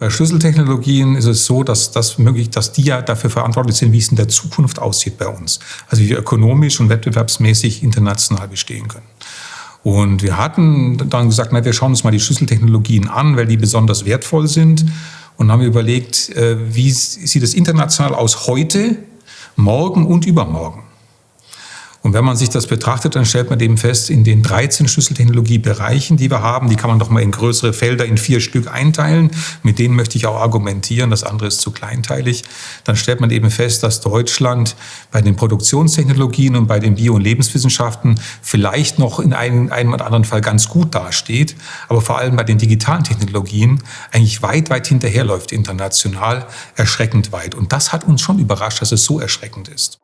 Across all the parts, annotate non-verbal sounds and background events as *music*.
Bei Schlüsseltechnologien ist es so, dass, das möglich, dass die ja dafür verantwortlich sind, wie es in der Zukunft aussieht bei uns. Also wie wir ökonomisch und wettbewerbsmäßig international bestehen können. Und wir hatten dann gesagt, na, wir schauen uns mal die Schlüsseltechnologien an, weil die besonders wertvoll sind. Und haben überlegt, äh, wie sieht es international aus heute, morgen und übermorgen. Und wenn man sich das betrachtet, dann stellt man eben fest, in den 13 Schlüsseltechnologiebereichen, die wir haben, die kann man doch mal in größere Felder in vier Stück einteilen. Mit denen möchte ich auch argumentieren, das andere ist zu kleinteilig. Dann stellt man eben fest, dass Deutschland bei den Produktionstechnologien und bei den Bio- und Lebenswissenschaften vielleicht noch in einem, einem oder anderen Fall ganz gut dasteht, aber vor allem bei den digitalen Technologien eigentlich weit, weit hinterherläuft international, erschreckend weit. Und das hat uns schon überrascht, dass es so erschreckend ist.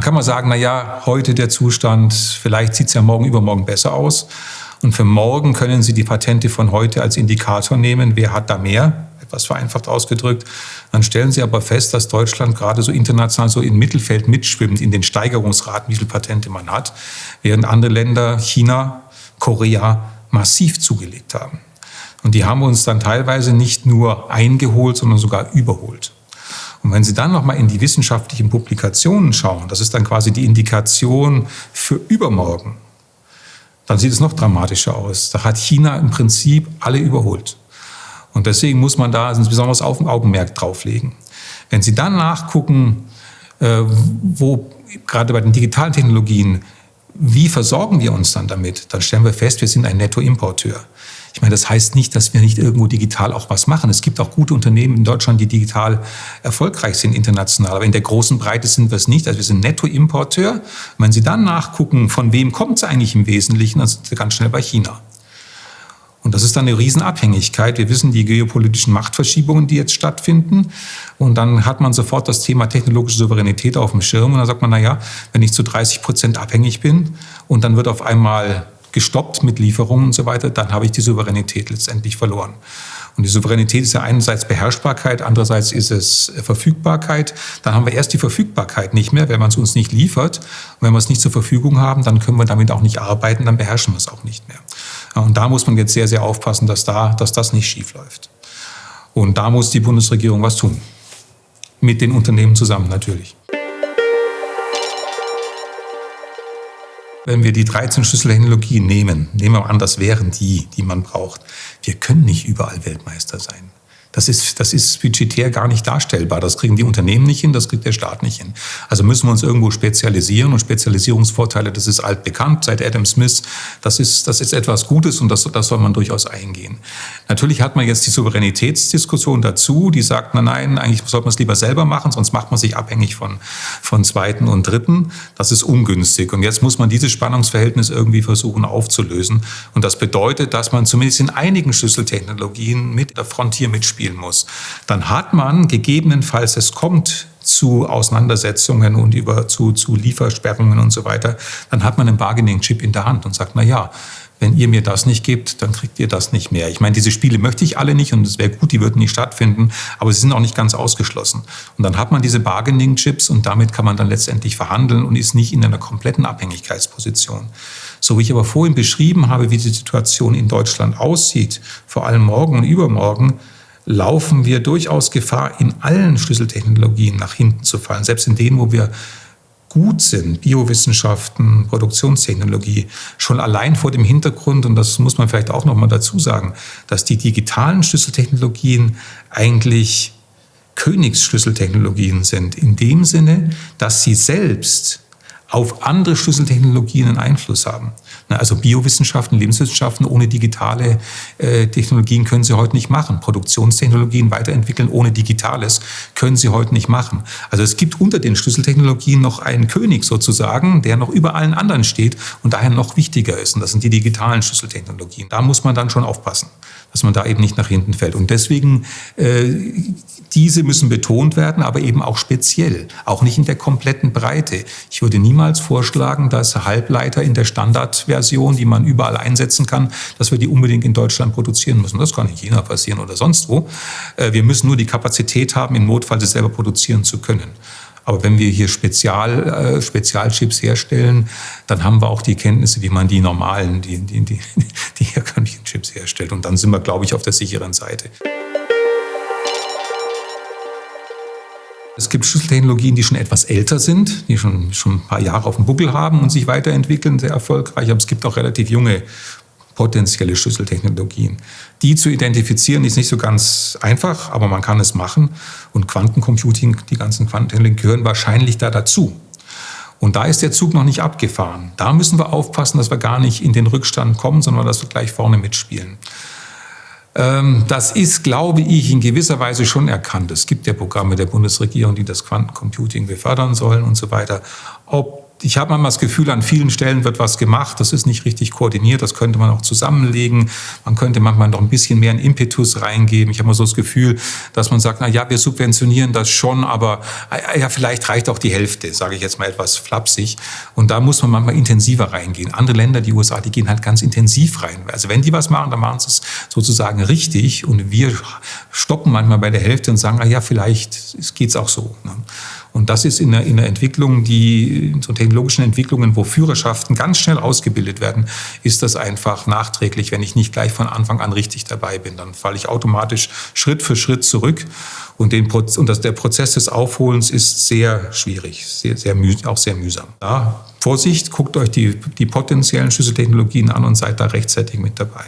Dann kann man sagen, na ja, heute der Zustand, vielleicht sieht es ja morgen übermorgen besser aus. Und für morgen können Sie die Patente von heute als Indikator nehmen, wer hat da mehr, etwas vereinfacht ausgedrückt. Dann stellen Sie aber fest, dass Deutschland gerade so international so im Mittelfeld mitschwimmt, in den Steigerungsraten, wie viele Patente man hat, während andere Länder, China, Korea, massiv zugelegt haben. Und die haben uns dann teilweise nicht nur eingeholt, sondern sogar überholt. Und wenn Sie dann nochmal in die wissenschaftlichen Publikationen schauen, das ist dann quasi die Indikation für übermorgen, dann sieht es noch dramatischer aus. Da hat China im Prinzip alle überholt. Und deswegen muss man da ein besonderes Augenmerk drauflegen. Wenn Sie dann nachgucken, äh, wo gerade bei den digitalen Technologien, wie versorgen wir uns dann damit, dann stellen wir fest, wir sind ein Nettoimporteur. Ich meine, das heißt nicht, dass wir nicht irgendwo digital auch was machen. Es gibt auch gute Unternehmen in Deutschland, die digital erfolgreich sind international. Aber in der großen Breite sind wir es nicht. Also wir sind Nettoimporteur. wenn Sie dann nachgucken, von wem kommt es eigentlich im Wesentlichen, dann sind Sie ganz schnell bei China. Und das ist dann eine Riesenabhängigkeit. Wir wissen die geopolitischen Machtverschiebungen, die jetzt stattfinden. Und dann hat man sofort das Thema technologische Souveränität auf dem Schirm. Und dann sagt man, na wenn ich zu 30 Prozent abhängig bin und dann wird auf einmal gestoppt mit Lieferungen und so weiter, dann habe ich die Souveränität letztendlich verloren. Und die Souveränität ist ja einerseits Beherrschbarkeit, andererseits ist es Verfügbarkeit. Dann haben wir erst die Verfügbarkeit nicht mehr, wenn man es uns nicht liefert. Und wenn wir es nicht zur Verfügung haben, dann können wir damit auch nicht arbeiten, dann beherrschen wir es auch nicht mehr. Und da muss man jetzt sehr, sehr aufpassen, dass, da, dass das nicht schief läuft. Und da muss die Bundesregierung was tun. Mit den Unternehmen zusammen natürlich. Wenn wir die 13 Schlüsseltechnologien nehmen, nehmen wir an, das wären die, die man braucht. Wir können nicht überall Weltmeister sein. Das ist, das ist budgetär gar nicht darstellbar. Das kriegen die Unternehmen nicht hin, das kriegt der Staat nicht hin. Also müssen wir uns irgendwo spezialisieren und Spezialisierungsvorteile, das ist altbekannt seit Adam Smith. Das ist, das ist etwas Gutes und das, das soll man durchaus eingehen. Natürlich hat man jetzt die Souveränitätsdiskussion dazu, die sagt, na nein, eigentlich sollte man es lieber selber machen, sonst macht man sich abhängig von, von Zweiten und Dritten. Das ist ungünstig. Und jetzt muss man dieses Spannungsverhältnis irgendwie versuchen aufzulösen. Und das bedeutet, dass man zumindest in einigen Schlüsseltechnologien mit der Frontier mitspielt spielen muss, dann hat man gegebenenfalls, es kommt zu Auseinandersetzungen und über, zu, zu Liefersperrungen und so weiter, dann hat man einen Bargaining-Chip in der Hand und sagt, na ja, wenn ihr mir das nicht gebt, dann kriegt ihr das nicht mehr. Ich meine, diese Spiele möchte ich alle nicht und es wäre gut, die würden nicht stattfinden, aber sie sind auch nicht ganz ausgeschlossen. Und dann hat man diese Bargaining-Chips und damit kann man dann letztendlich verhandeln und ist nicht in einer kompletten Abhängigkeitsposition. So wie ich aber vorhin beschrieben habe, wie die Situation in Deutschland aussieht, vor allem morgen und übermorgen, laufen wir durchaus Gefahr, in allen Schlüsseltechnologien nach hinten zu fallen, selbst in denen, wo wir gut sind, Biowissenschaften, Produktionstechnologie, schon allein vor dem Hintergrund, und das muss man vielleicht auch noch mal dazu sagen, dass die digitalen Schlüsseltechnologien eigentlich Königsschlüsseltechnologien sind, in dem Sinne, dass sie selbst auf andere Schlüsseltechnologien einen Einfluss haben. Also Biowissenschaften, Lebenswissenschaften ohne digitale äh, Technologien können Sie heute nicht machen. Produktionstechnologien weiterentwickeln ohne Digitales können Sie heute nicht machen. Also es gibt unter den Schlüsseltechnologien noch einen König sozusagen, der noch über allen anderen steht und daher noch wichtiger ist. Und das sind die digitalen Schlüsseltechnologien. Da muss man dann schon aufpassen, dass man da eben nicht nach hinten fällt. Und deswegen äh, diese müssen betont werden, aber eben auch speziell, auch nicht in der kompletten Breite. Ich würde niemals vorschlagen, dass Halbleiter in der Standardversion, die man überall einsetzen kann, dass wir die unbedingt in Deutschland produzieren müssen. Das kann in China passieren oder sonst wo. Äh, wir müssen nur die Kapazität haben, im Notfall sie selber produzieren zu können. Aber wenn wir hier Spezial, äh, Spezialchips herstellen, dann haben wir auch die Kenntnisse, wie man die normalen, die, die, die, *laughs* die herkömmlichen Chips herstellt. Und dann sind wir, glaube ich, auf der sicheren Seite. Es gibt Schlüsseltechnologien, die schon etwas älter sind, die schon, schon ein paar Jahre auf dem Buckel haben und sich weiterentwickeln, sehr erfolgreich. Aber es gibt auch relativ junge potenzielle Schlüsseltechnologien. Die zu identifizieren ist nicht so ganz einfach, aber man kann es machen. Und Quantencomputing, die ganzen Quantentechnologien gehören wahrscheinlich da dazu. Und da ist der Zug noch nicht abgefahren. Da müssen wir aufpassen, dass wir gar nicht in den Rückstand kommen, sondern dass wir gleich vorne mitspielen. Ähm, das ist, glaube ich, in gewisser Weise schon erkannt. Es gibt ja Programme der Bundesregierung, die das Quantencomputing befördern sollen und so weiter. Ob ich habe manchmal das Gefühl, an vielen Stellen wird was gemacht, das ist nicht richtig koordiniert, das könnte man auch zusammenlegen. Man könnte manchmal noch ein bisschen mehr einen Impetus reingeben. Ich habe mal so das Gefühl, dass man sagt, na ja, wir subventionieren das schon, aber ah, ja, vielleicht reicht auch die Hälfte, sage ich jetzt mal etwas flapsig. Und da muss man manchmal intensiver reingehen. Andere Länder, die USA, die gehen halt ganz intensiv rein. Also wenn die was machen, dann machen sie es sozusagen richtig und wir stoppen manchmal bei der Hälfte und sagen, na ja, vielleicht geht es auch so. Ne? Und das ist in der, in der Entwicklung, die, in so technologischen Entwicklungen, wo Führerschaften ganz schnell ausgebildet werden, ist das einfach nachträglich, wenn ich nicht gleich von Anfang an richtig dabei bin. Dann falle ich automatisch Schritt für Schritt zurück. Und, den, und das, der Prozess des Aufholens ist sehr schwierig, sehr, sehr auch sehr mühsam. Ja, Vorsicht, guckt euch die, die potenziellen Schlüsseltechnologien an und seid da rechtzeitig mit dabei.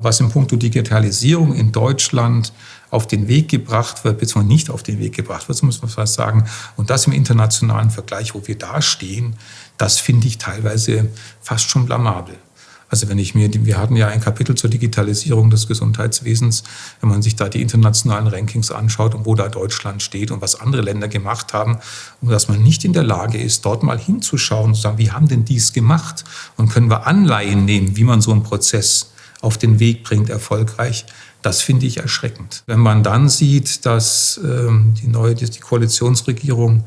Was im Punkt Digitalisierung in Deutschland auf den Weg gebracht wird, beziehungsweise nicht auf den Weg gebracht wird, so muss man fast sagen. Und das im internationalen Vergleich, wo wir da stehen, das finde ich teilweise fast schon blamabel. Also wenn ich mir, wir hatten ja ein Kapitel zur Digitalisierung des Gesundheitswesens, wenn man sich da die internationalen Rankings anschaut und wo da Deutschland steht und was andere Länder gemacht haben, und dass man nicht in der Lage ist, dort mal hinzuschauen und zu sagen, wie haben denn dies gemacht? Und können wir Anleihen nehmen, wie man so einen Prozess auf den Weg bringt, erfolgreich, das finde ich erschreckend. Wenn man dann sieht, dass ähm, die neue die Koalitionsregierung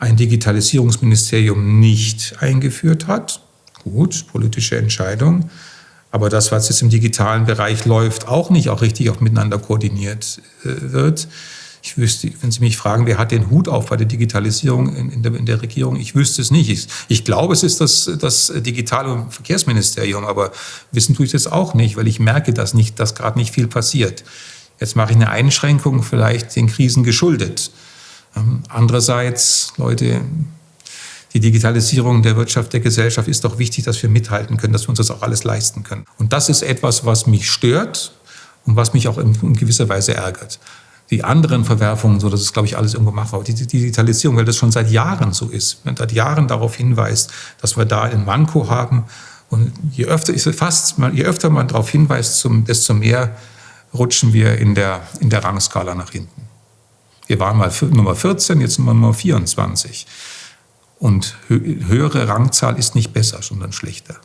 ein Digitalisierungsministerium nicht eingeführt hat, gut, politische Entscheidung, aber das, was jetzt im digitalen Bereich läuft, auch nicht auch richtig auch miteinander koordiniert äh, wird, ich wüsste, wenn Sie mich fragen, wer hat den Hut auf bei der Digitalisierung in, in, der, in der, Regierung, ich wüsste es nicht. Ich, ich glaube, es ist das, das Digitale Verkehrsministerium, aber wissen tue ich das auch nicht, weil ich merke, dass, nicht, dass gerade nicht viel passiert. Jetzt mache ich eine Einschränkung, vielleicht den Krisen geschuldet. Ähm, andererseits, Leute, die Digitalisierung der Wirtschaft, der Gesellschaft ist doch wichtig, dass wir mithalten können, dass wir uns das auch alles leisten können. Und das ist etwas, was mich stört und was mich auch in gewisser Weise ärgert die anderen Verwerfungen, so das ist, glaube ich, alles irgendwo machbar. Die Digitalisierung, weil das schon seit Jahren so ist, wenn seit Jahren darauf hinweist, dass wir da ein Manko haben. Und je öfter, ist fast, je öfter man darauf hinweist, desto mehr rutschen wir in der, in der Rangskala nach hinten. Wir waren mal Nummer 14, jetzt sind wir Nummer 24. Und höhere Rangzahl ist nicht besser, sondern schlechter.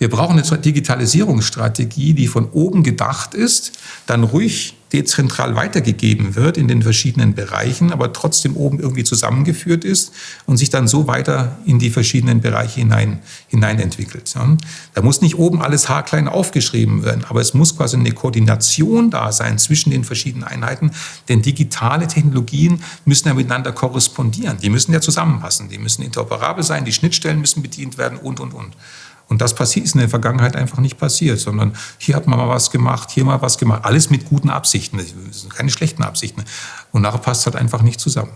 Wir brauchen eine Digitalisierungsstrategie, die von oben gedacht ist, dann ruhig dezentral weitergegeben wird in den verschiedenen Bereichen, aber trotzdem oben irgendwie zusammengeführt ist und sich dann so weiter in die verschiedenen Bereiche hinein, hinein entwickelt. Da muss nicht oben alles haarklein aufgeschrieben werden, aber es muss quasi eine Koordination da sein zwischen den verschiedenen Einheiten, denn digitale Technologien müssen ja miteinander korrespondieren. Die müssen ja zusammenpassen, die müssen interoperabel sein, die Schnittstellen müssen bedient werden und, und, und. Und das ist in der Vergangenheit einfach nicht passiert, sondern hier hat man mal was gemacht, hier mal was gemacht. Alles mit guten Absichten, keine schlechten Absichten. Und nachher passt es halt einfach nicht zusammen.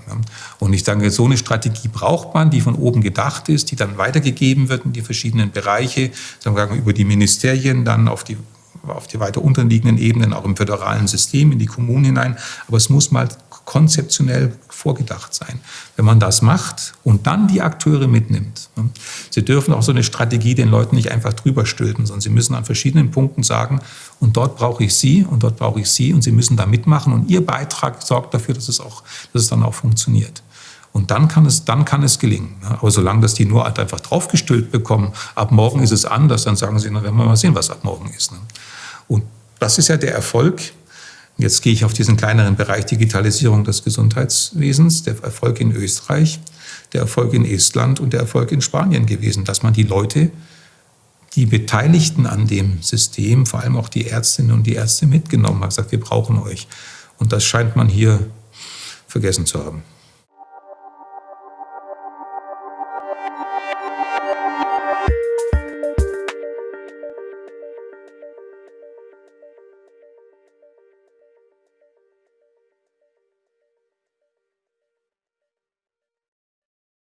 Und ich denke, so eine Strategie braucht man, die von oben gedacht ist, die dann weitergegeben wird in die verschiedenen Bereiche, sagen über die Ministerien, dann auf die auf die weiter unterliegenden Ebenen, auch im föderalen System, in die Kommunen hinein. Aber es muss mal konzeptionell vorgedacht sein. Wenn man das macht und dann die Akteure mitnimmt, sie dürfen auch so eine Strategie den Leuten nicht einfach drüber stülpen, sondern sie müssen an verschiedenen Punkten sagen, und dort brauche ich Sie und dort brauche ich Sie und Sie müssen da mitmachen und Ihr Beitrag sorgt dafür, dass es, auch, dass es dann auch funktioniert. Und dann kann es, dann kann es gelingen. Aber solange das die nur halt einfach draufgestülpt bekommen, ab morgen ist es anders, dann sagen sie, na, werden wir mal sehen, was ab morgen ist. Ne? Und das ist ja der Erfolg. Jetzt gehe ich auf diesen kleineren Bereich Digitalisierung des Gesundheitswesens, der Erfolg in Österreich, der Erfolg in Estland und der Erfolg in Spanien gewesen, dass man die Leute, die Beteiligten an dem System, vor allem auch die Ärztinnen und die Ärzte mitgenommen hat, gesagt, wir brauchen euch. Und das scheint man hier vergessen zu haben.